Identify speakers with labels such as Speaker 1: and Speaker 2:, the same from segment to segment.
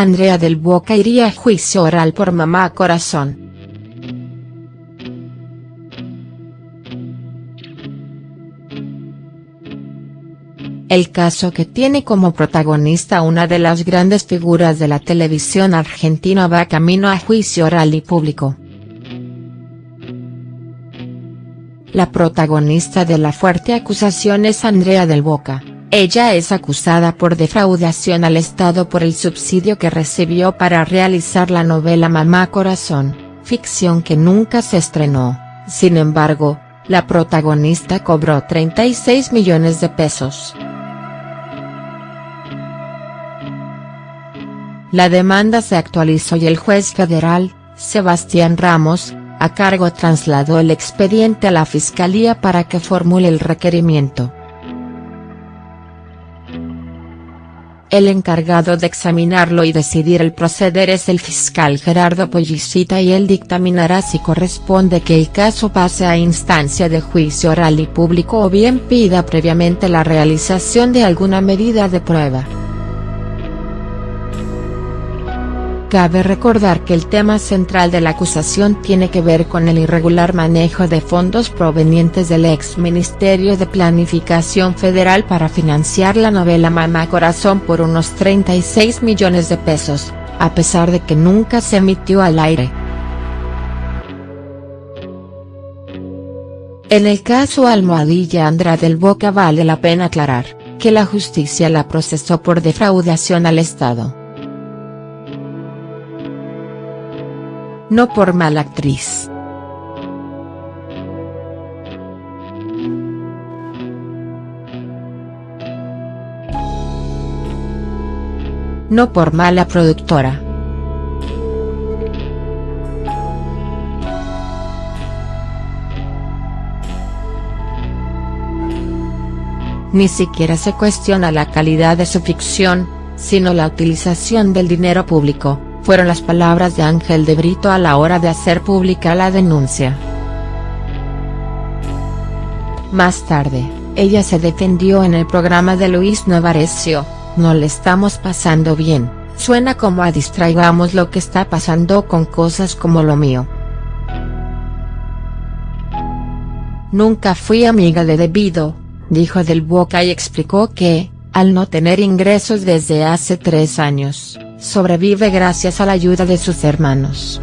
Speaker 1: Andrea del Boca iría a juicio oral por mamá corazón. El caso que tiene como protagonista una de las grandes figuras de la televisión argentina va camino a juicio oral y público. La protagonista de la fuerte acusación es Andrea del Boca. Ella es acusada por defraudación al Estado por el subsidio que recibió para realizar la novela Mamá Corazón, ficción que nunca se estrenó, sin embargo, la protagonista cobró 36 millones de pesos. La demanda se actualizó y el juez federal, Sebastián Ramos, a cargo trasladó el expediente a la Fiscalía para que formule el requerimiento. El encargado de examinarlo y decidir el proceder es el fiscal Gerardo Pollicita y él dictaminará si corresponde que el caso pase a instancia de juicio oral y público o bien pida previamente la realización de alguna medida de prueba. Cabe recordar que el tema central de la acusación tiene que ver con el irregular manejo de fondos provenientes del ex Ministerio de Planificación Federal para financiar la novela Mamá Corazón por unos 36 millones de pesos, a pesar de que nunca se emitió al aire. En el caso Almohadilla Andra del Boca vale la pena aclarar, que la justicia la procesó por defraudación al Estado. No por mala actriz. No por mala productora. Ni siquiera se cuestiona la calidad de su ficción, sino la utilización del dinero público fueron las palabras de Ángel de Brito a la hora de hacer pública la denuncia. Más tarde, ella se defendió en el programa de Luis Novarecio, no le estamos pasando bien, suena como a distraigamos lo que está pasando con cosas como lo mío. Nunca fui amiga de Debido, dijo Del Boca y explicó que, al no tener ingresos desde hace tres años, sobrevive gracias a la ayuda de sus hermanos.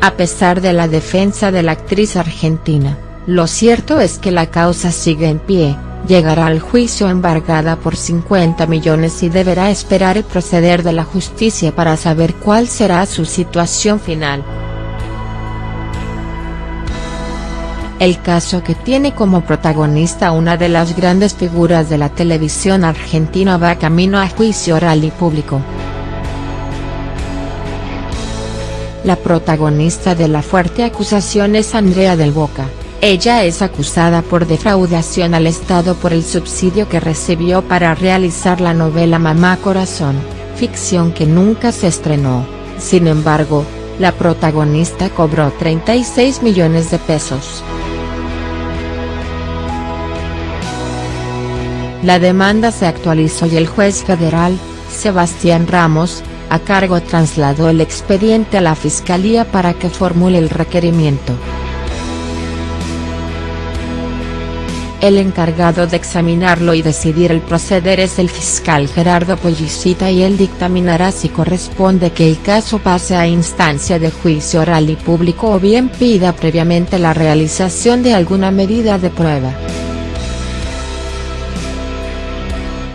Speaker 1: A pesar de la defensa de la actriz argentina, lo cierto es que la causa sigue en pie, llegará al juicio embargada por 50 millones y deberá esperar el proceder de la justicia para saber cuál será su situación final. El caso que tiene como protagonista una de las grandes figuras de la televisión argentina va camino a juicio oral y público. La protagonista de la fuerte acusación es Andrea del Boca, ella es acusada por defraudación al Estado por el subsidio que recibió para realizar la novela Mamá Corazón, ficción que nunca se estrenó, sin embargo, la protagonista cobró 36 millones de pesos. La demanda se actualizó y el juez federal, Sebastián Ramos, a cargo trasladó el expediente a la Fiscalía para que formule el requerimiento. El encargado de examinarlo y decidir el proceder es el fiscal Gerardo Pollicita y él dictaminará si corresponde que el caso pase a instancia de juicio oral y público o bien pida previamente la realización de alguna medida de prueba.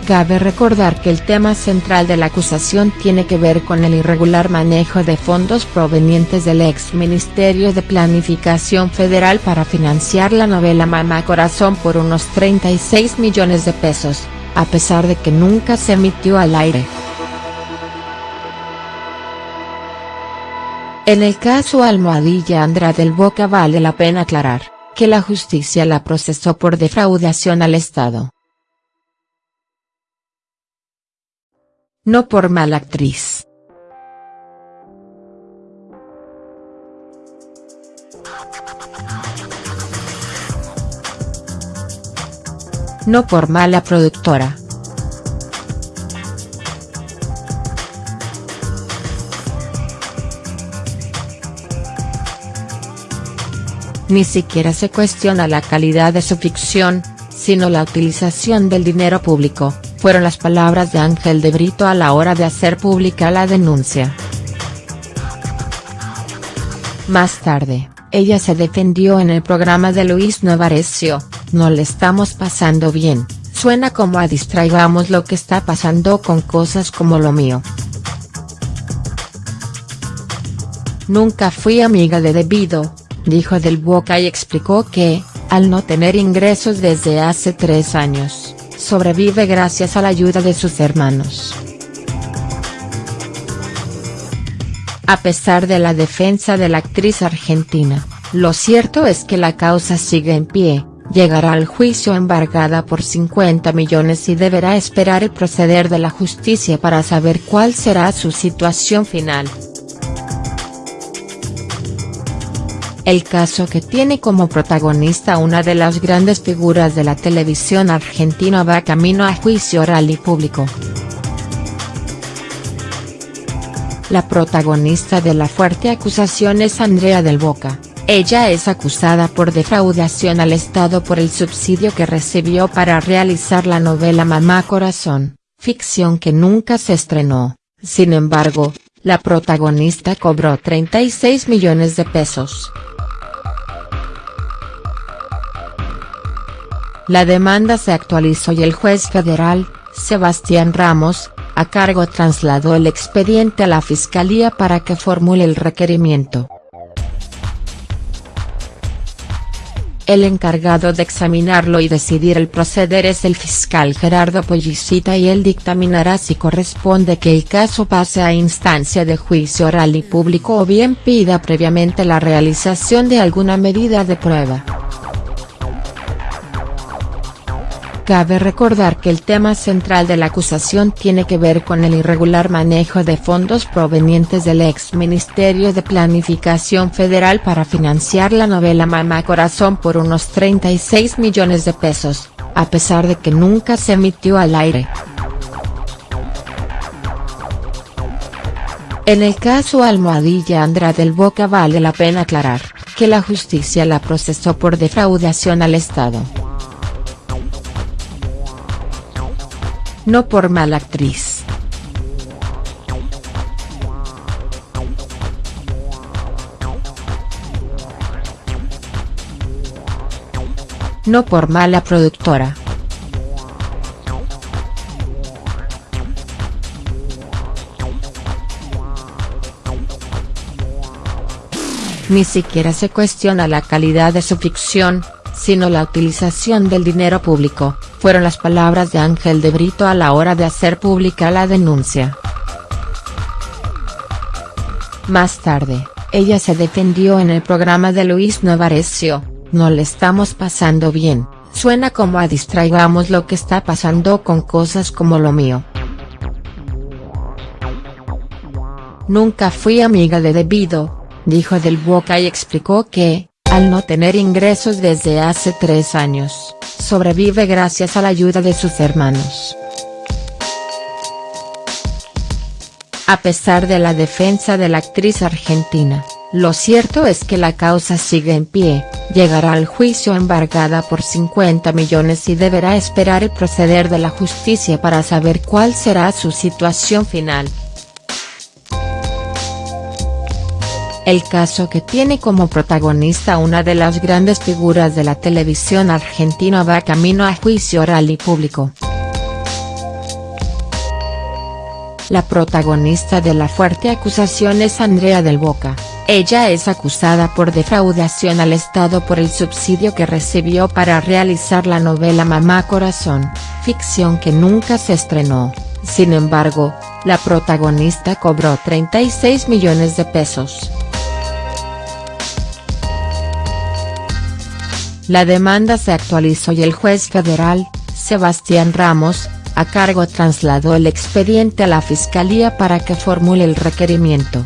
Speaker 1: Cabe recordar que el tema central de la acusación tiene que ver con el irregular manejo de fondos provenientes del ex Ministerio de Planificación Federal para financiar la novela Mamá Corazón por unos 36 millones de pesos, a pesar de que nunca se emitió al aire. En el caso Almohadilla Andra del Boca vale la pena aclarar, que la justicia la procesó por defraudación al Estado. No por mala actriz. No por mala productora. Ni siquiera se cuestiona la calidad de su ficción, sino la utilización del dinero público, fueron las palabras de Ángel de Brito a la hora de hacer pública la denuncia. Más tarde, ella se defendió en el programa de Luis Novarecio, no le estamos pasando bien, suena como a distraigamos lo que está pasando con cosas como lo mío. Nunca fui amiga de Debido, dijo Del Boca y explicó que, al no tener ingresos desde hace tres años, sobrevive gracias a la ayuda de sus hermanos. A pesar de la defensa de la actriz argentina, lo cierto es que la causa sigue en pie, llegará al juicio embargada por 50 millones y deberá esperar el proceder de la justicia para saber cuál será su situación final. El caso que tiene como protagonista una de las grandes figuras de la televisión argentina va camino a juicio oral y público. La protagonista de la fuerte acusación es Andrea del Boca, ella es acusada por defraudación al Estado por el subsidio que recibió para realizar la novela Mamá Corazón, ficción que nunca se estrenó, sin embargo, la protagonista cobró 36 millones de pesos. La demanda se actualizó y el juez federal, Sebastián Ramos, a cargo trasladó el expediente a la Fiscalía para que formule el requerimiento. El encargado de examinarlo y decidir el proceder es el fiscal Gerardo Pollicita y él dictaminará si corresponde que el caso pase a instancia de juicio oral y público o bien pida previamente la realización de alguna medida de prueba. Cabe recordar que el tema central de la acusación tiene que ver con el irregular manejo de fondos provenientes del ex Ministerio de Planificación Federal para financiar la novela Mamá Corazón por unos 36 millones de pesos, a pesar de que nunca se emitió al aire. En el caso Almohadilla Andra del Boca vale la pena aclarar, que la justicia la procesó por defraudación al Estado. No por mala actriz. No por mala productora. Ni siquiera se cuestiona la calidad de su ficción, sino la utilización del dinero público, fueron las palabras de Ángel de Brito a la hora de hacer pública la denuncia. Más tarde, ella se defendió en el programa de Luis Novarecio, no le estamos pasando bien, suena como a distraigamos lo que está pasando con cosas como lo mío. Nunca fui amiga de Debido, dijo Del Boca y explicó que, al no tener ingresos desde hace tres años, sobrevive gracias a la ayuda de sus hermanos. A pesar de la defensa de la actriz argentina, lo cierto es que la causa sigue en pie, llegará al juicio embargada por 50 millones y deberá esperar el proceder de la justicia para saber cuál será su situación final. El caso que tiene como protagonista una de las grandes figuras de la televisión argentina va camino a juicio oral y público. La protagonista de la fuerte acusación es Andrea del Boca, ella es acusada por defraudación al Estado por el subsidio que recibió para realizar la novela Mamá Corazón, ficción que nunca se estrenó, sin embargo, la protagonista cobró 36 millones de pesos. La demanda se actualizó y el juez federal, Sebastián Ramos, a cargo trasladó el expediente a la Fiscalía para que formule el requerimiento.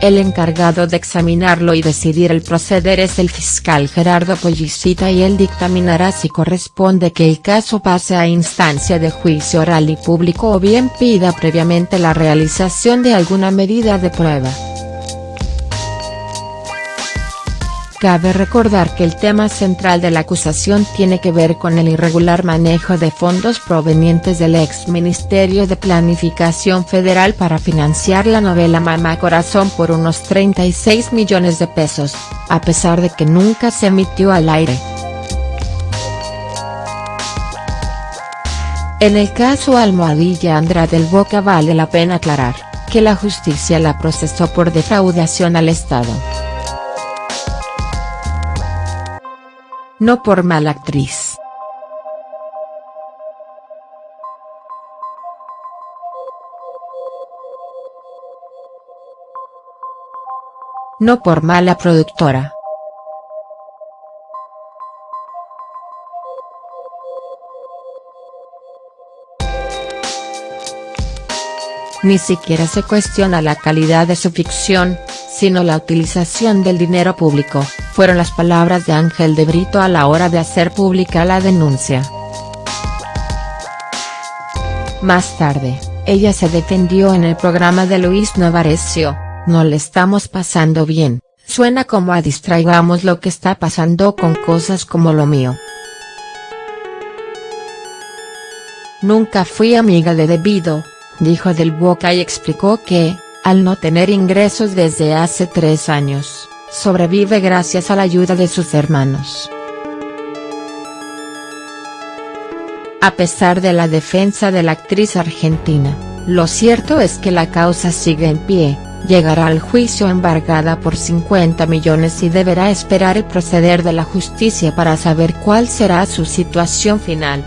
Speaker 1: El encargado de examinarlo y decidir el proceder es el fiscal Gerardo Pollicita y él dictaminará si corresponde que el caso pase a instancia de juicio oral y público o bien pida previamente la realización de alguna medida de prueba. Cabe recordar que el tema central de la acusación tiene que ver con el irregular manejo de fondos provenientes del ex Ministerio de Planificación Federal para financiar la novela Mamá Corazón por unos 36 millones de pesos, a pesar de que nunca se emitió al aire. En el caso Almohadilla Andra del Boca vale la pena aclarar, que la justicia la procesó por defraudación al Estado. No por mala actriz. No por mala productora. Ni siquiera se cuestiona la calidad de su ficción, sino la utilización del dinero público, fueron las palabras de Ángel de Brito a la hora de hacer pública la denuncia. Más tarde, ella se defendió en el programa de Luis Novarecio, no le estamos pasando bien, suena como a distraigamos lo que está pasando con cosas como lo mío. Nunca fui amiga de Debido, dijo Del Boca y explicó que, al no tener ingresos desde hace tres años, sobrevive gracias a la ayuda de sus hermanos. A pesar de la defensa de la actriz argentina, lo cierto es que la causa sigue en pie, llegará al juicio embargada por 50 millones y deberá esperar el proceder de la justicia para saber cuál será su situación final.